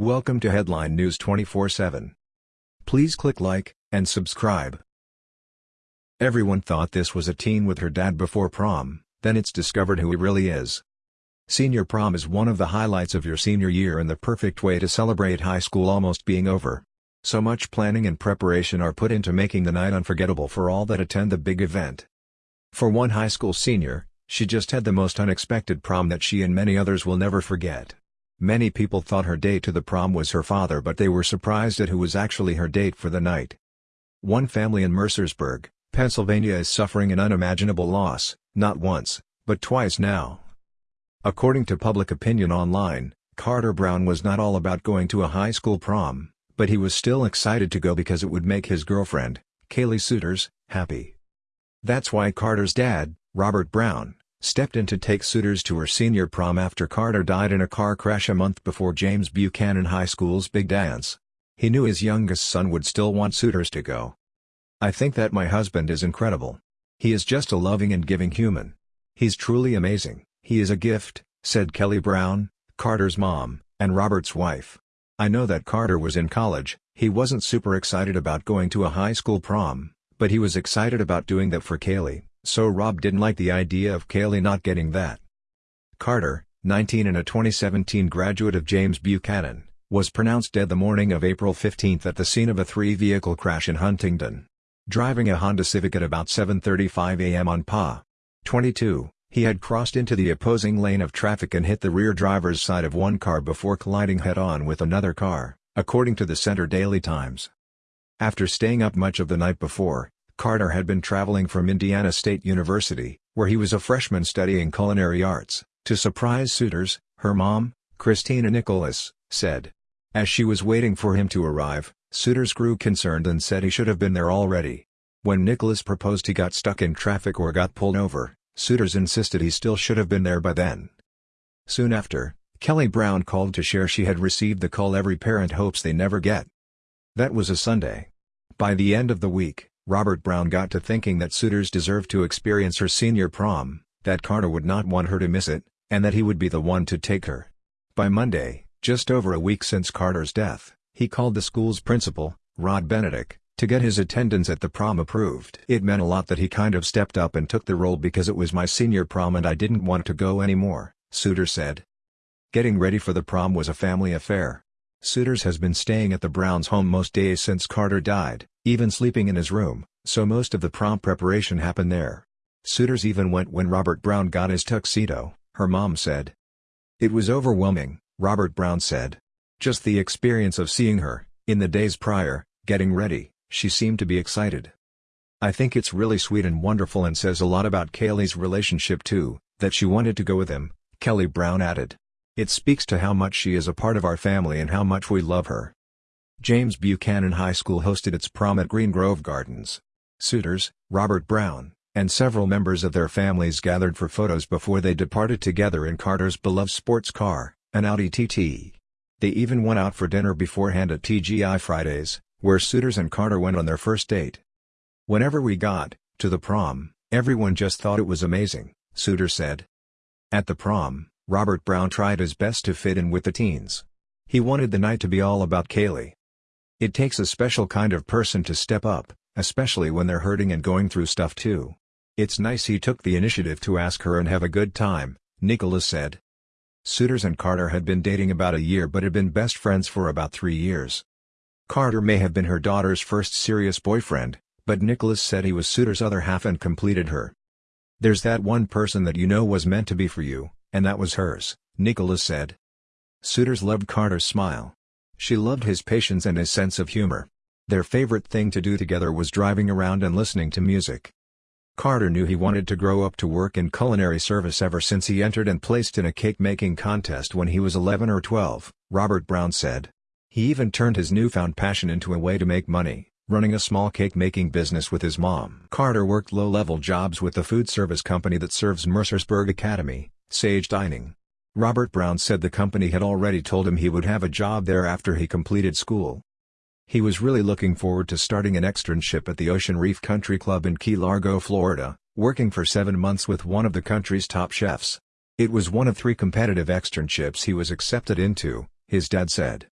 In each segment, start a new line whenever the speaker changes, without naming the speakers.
Welcome to Headline News 24/7. Please click like and subscribe. Everyone thought this was a teen with her dad before prom, then it's discovered who he really is. Senior prom is one of the highlights of your senior year and the perfect way to celebrate high school almost being over. So much planning and preparation are put into making the night unforgettable for all that attend the big event. For one high school senior, she just had the most unexpected prom that she and many others will never forget. Many people thought her date to the prom was her father but they were surprised at who was actually her date for the night. One family in Mercersburg, Pennsylvania is suffering an unimaginable loss, not once, but twice now. According to public opinion online, Carter Brown was not all about going to a high school prom, but he was still excited to go because it would make his girlfriend, Kaylee Souters, happy. That's why Carter's dad, Robert Brown, stepped in to take Souters to her senior prom after Carter died in a car crash a month before James Buchanan High School's big dance. He knew his youngest son would still want Souters to go. I think that my husband is incredible. He is just a loving and giving human. He's truly amazing, he is a gift, said Kelly Brown, Carter's mom, and Robert's wife. I know that Carter was in college, he wasn't super excited about going to a high school prom, but he was excited about doing that for Kaylee. So Rob didn't like the idea of Kaylee not getting that. Carter, 19 and a 2017 graduate of James Buchanan, was pronounced dead the morning of April 15 at the scene of a three-vehicle crash in Huntingdon. Driving a Honda Civic at about 7.35 a.m. on PA. 22, he had crossed into the opposing lane of traffic and hit the rear driver's side of one car before colliding head-on with another car, according to the Centre Daily Times. After staying up much of the night before, Carter had been traveling from Indiana State University, where he was a freshman studying culinary arts, to surprise Souters, her mom, Christina Nicholas, said. As she was waiting for him to arrive, Souters grew concerned and said he should have been there already. When Nicholas proposed he got stuck in traffic or got pulled over, Souters insisted he still should have been there by then. Soon after, Kelly Brown called to share she had received the call every parent hopes they never get. That was a Sunday. By the end of the week, Robert Brown got to thinking that Souters deserved to experience her senior prom, that Carter would not want her to miss it, and that he would be the one to take her. By Monday, just over a week since Carter's death, he called the school's principal, Rod Benedict, to get his attendance at the prom approved. It meant a lot that he kind of stepped up and took the role because it was my senior prom and I didn't want to go anymore, Souters said. Getting ready for the prom was a family affair. Souters has been staying at the Browns' home most days since Carter died, even sleeping in his room, so most of the prom preparation happened there. Souters even went when Robert Brown got his tuxedo, her mom said. It was overwhelming, Robert Brown said. Just the experience of seeing her, in the days prior, getting ready, she seemed to be excited. I think it's really sweet and wonderful and says a lot about Kaylee's relationship too, that she wanted to go with him, Kelly Brown added. It speaks to how much she is a part of our family and how much we love her. James Buchanan High School hosted its prom at Green Grove Gardens. Souters, Robert Brown, and several members of their families gathered for photos before they departed together in Carter's beloved sports car, an Audi TT. They even went out for dinner beforehand at TGI Fridays, where Souters and Carter went on their first date. Whenever we got to the prom, everyone just thought it was amazing, Souters said. At the prom, Robert Brown tried his best to fit in with the teens. He wanted the night to be all about Kaylee. It takes a special kind of person to step up, especially when they're hurting and going through stuff too. It's nice he took the initiative to ask her and have a good time, Nicholas said. Souters and Carter had been dating about a year but had been best friends for about three years. Carter may have been her daughter's first serious boyfriend, but Nicholas said he was Souters' other half and completed her. There's that one person that you know was meant to be for you, and that was hers, Nicholas said. Souters loved Carter's smile. She loved his patience and his sense of humor. Their favorite thing to do together was driving around and listening to music. Carter knew he wanted to grow up to work in culinary service ever since he entered and placed in a cake-making contest when he was 11 or 12, Robert Brown said. He even turned his newfound passion into a way to make money, running a small cake-making business with his mom. Carter worked low-level jobs with the food service company that serves Mercersburg Academy, Sage Dining. Robert Brown said the company had already told him he would have a job there after he completed school. He was really looking forward to starting an externship at the Ocean Reef Country Club in Key Largo, Florida, working for seven months with one of the country's top chefs. It was one of three competitive externships he was accepted into, his dad said.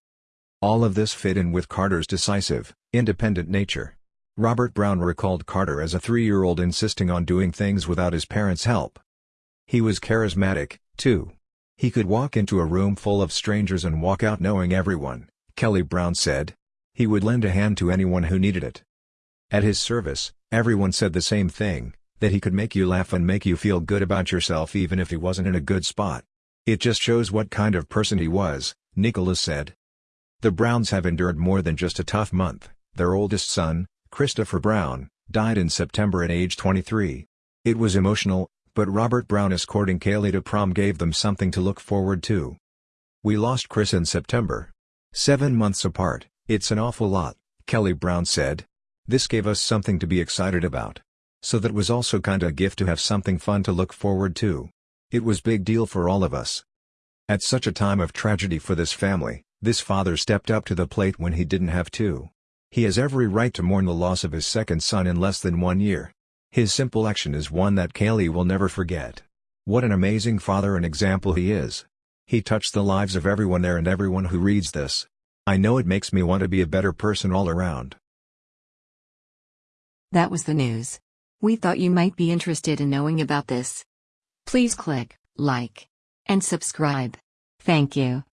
All of this fit in with Carter's decisive, independent nature. Robert Brown recalled Carter as a three-year-old insisting on doing things without his parents' help. He was charismatic, too. He could walk into a room full of strangers and walk out knowing everyone, Kelly Brown said. He would lend a hand to anyone who needed it. At his service, everyone said the same thing, that he could make you laugh and make you feel good about yourself even if he wasn't in a good spot. It just shows what kind of person he was, Nicholas said. The Browns have endured more than just a tough month. Their oldest son, Christopher Brown, died in September at age 23. It was emotional, but Robert Brown escorting Kaylee to prom gave them something to look forward to. We lost Chris in September. Seven months apart, it's an awful lot, Kelly Brown said. This gave us something to be excited about. So that was also kinda a gift to have something fun to look forward to. It was big deal for all of us. At such a time of tragedy for this family, this father stepped up to the plate when he didn't have to. He has every right to mourn the loss of his second son in less than one year. His simple action is one that Kaylee will never forget. What an amazing father and example he is. He touched the lives of everyone there and everyone who reads this. I know it makes me want to be a better person all around.
That was the news. We thought you might be interested in knowing about this. Please click like and subscribe. Thank you.